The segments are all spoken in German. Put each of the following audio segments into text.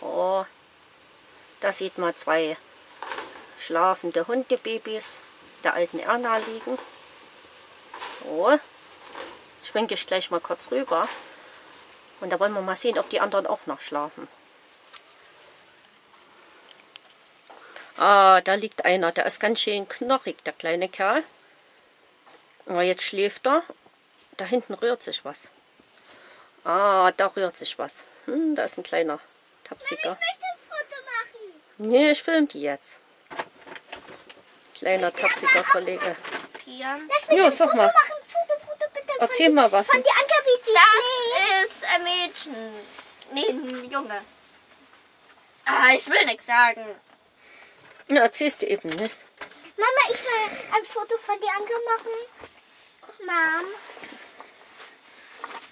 Oh, da sieht man zwei schlafende Hundebabys der alten Erna liegen. So, schwenke ich gleich mal kurz rüber. Und da wollen wir mal sehen, ob die anderen auch noch schlafen. Ah, da liegt einer, der ist ganz schön knochig, der kleine Kerl. Aber jetzt schläft er. Da hinten rührt sich was. Ah, da rührt sich was. Hm, da ist ein kleiner Tapsiger. Ich möchte ein Foto machen. Nee, ich film die jetzt. Kleiner tapsiger Kollege. Pian. Lass mich Ja, ein sag Foto mal. machen. Foto, Foto, bitte. Erzähl von, mal was. Von die Anker, wie sie Das ist ein Mädchen. Nee, ein Junge. Ah, ich will nichts sagen. Na, erzählst du eben nicht. Mama, ich will ein Foto von die Anker machen. Mom.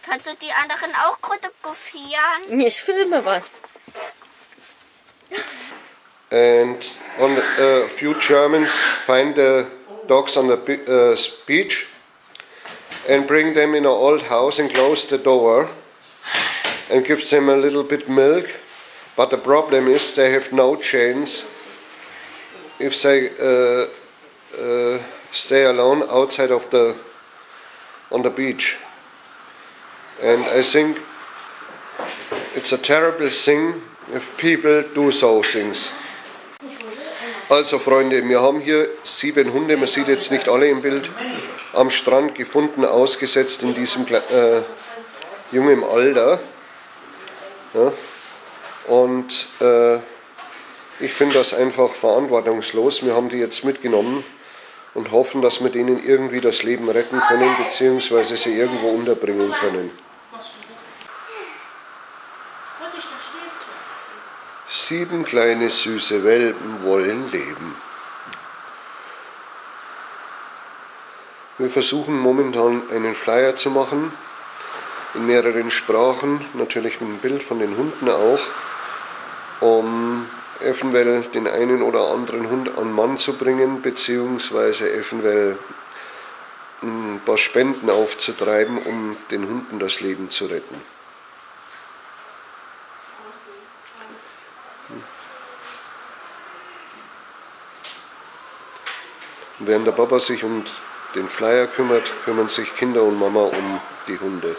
Kannst du die anderen auch fotografieren? Nee, ich filme was. And on a few Germans find the dogs on the uh, beach and bring them in an old house and close the door and gives them a little bit milk. But the problem is they have no chance if they uh, uh, stay alone outside of the on the beach. And I think it's a terrible thing if people do so things. Also Freunde, wir haben hier sieben Hunde, man sieht jetzt nicht alle im Bild, am Strand gefunden, ausgesetzt in diesem äh, jungen Alter. Ja. Und äh, ich finde das einfach verantwortungslos. Wir haben die jetzt mitgenommen und hoffen, dass wir denen irgendwie das Leben retten können, beziehungsweise sie irgendwo unterbringen können. Sieben kleine süße Welpen wollen leben. Wir versuchen momentan einen Flyer zu machen, in mehreren Sprachen, natürlich mit einem Bild von den Hunden auch, um eventuell den einen oder anderen Hund an Mann zu bringen, beziehungsweise eventuell ein paar Spenden aufzutreiben, um den Hunden das Leben zu retten. Während der Papa sich um den Flyer kümmert, kümmern sich Kinder und Mama um die Hunde.